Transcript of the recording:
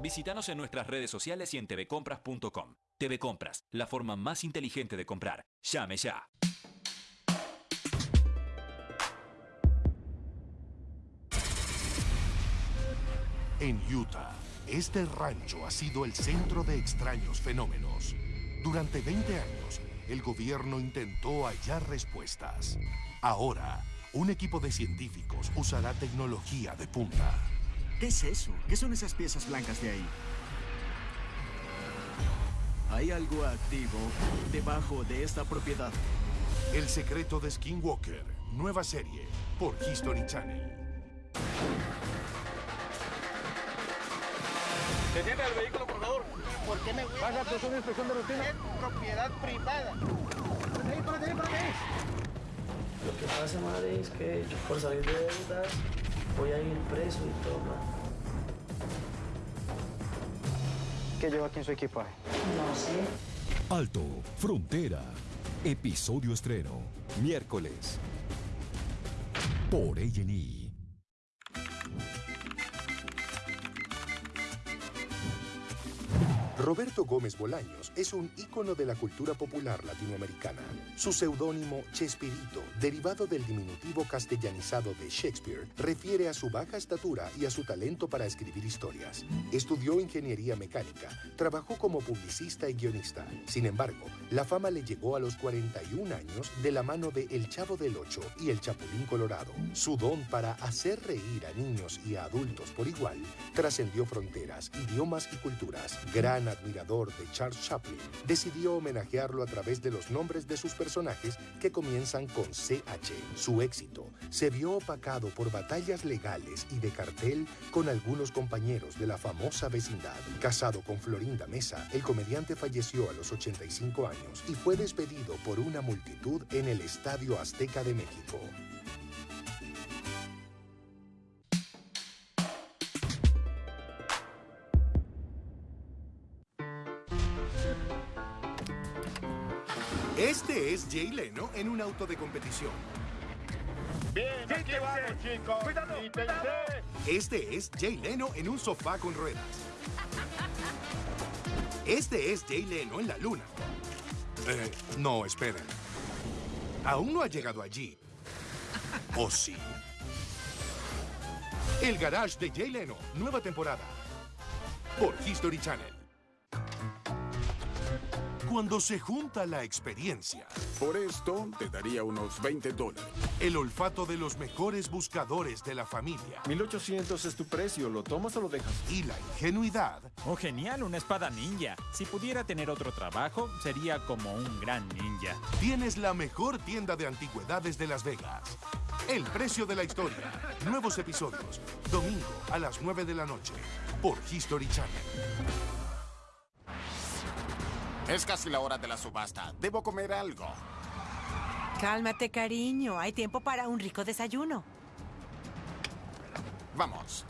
Visítanos en nuestras redes sociales y en tvcompras.com. TV Compras, la forma más inteligente de comprar. Llame ya. En Utah, este rancho ha sido el centro de extraños fenómenos. Durante 20 años, el gobierno intentó hallar respuestas. Ahora, un equipo de científicos usará tecnología de punta. ¿Qué es eso? ¿Qué son esas piezas blancas de ahí? Hay algo activo debajo de esta propiedad. El secreto de Skinwalker, nueva serie por History Channel. Detiene el vehículo, por favor. ¿Por qué me voy Vas a hacer una inspección de rutina. Es propiedad privada. Lo que pasa, madre, es que yo por salir de deudas voy a ir preso y todo. ¿Qué lleva aquí en su equipaje? No sé. Alto, Frontera. Episodio estreno. Miércoles. Por A&E. Roberto Gómez Bolaños es un ícono de la cultura popular latinoamericana. Su seudónimo Chespirito, derivado del diminutivo castellanizado de Shakespeare, refiere a su baja estatura y a su talento para escribir historias. Estudió ingeniería mecánica, trabajó como publicista y guionista. Sin embargo, la fama le llegó a los 41 años de la mano de El Chavo del Ocho y El Chapulín Colorado. Su don para hacer reír a niños y a adultos por igual trascendió fronteras, idiomas y culturas. Gran admirador de Charles Chaplin, decidió homenajearlo a través de los nombres de sus personajes que comienzan con CH. Su éxito se vio opacado por batallas legales y de cartel con algunos compañeros de la famosa vecindad. Casado con Florinda Mesa, el comediante falleció a los 85 años y fue despedido por una multitud en el Estadio Azteca de México. Este es Jay Leno en un auto de competición. Bien, aquí vamos, chicos. Cuidado, cuidado. Este es Jay Leno en un sofá con ruedas. Este es Jay Leno en la luna. Eh, no, esperen. Aún no ha llegado allí. ¿O sí? El Garage de Jay Leno, nueva temporada. Por History Channel. Cuando se junta la experiencia, Por esto te daría unos 20 dólares. el olfato de los mejores buscadores de la familia 1800 es tu precio, ¿lo tomas o lo dejas? y la ingenuidad, Oh, genial, una espada ninja. Si pudiera tener otro trabajo, sería como un gran ninja. tienes la mejor tienda de antigüedades de Las Vegas. El precio de la historia. Nuevos episodios. Domingo a las 9 de la noche. Por History Channel. Es casi la hora de la subasta. Debo comer algo. Cálmate, cariño. Hay tiempo para un rico desayuno. Vamos.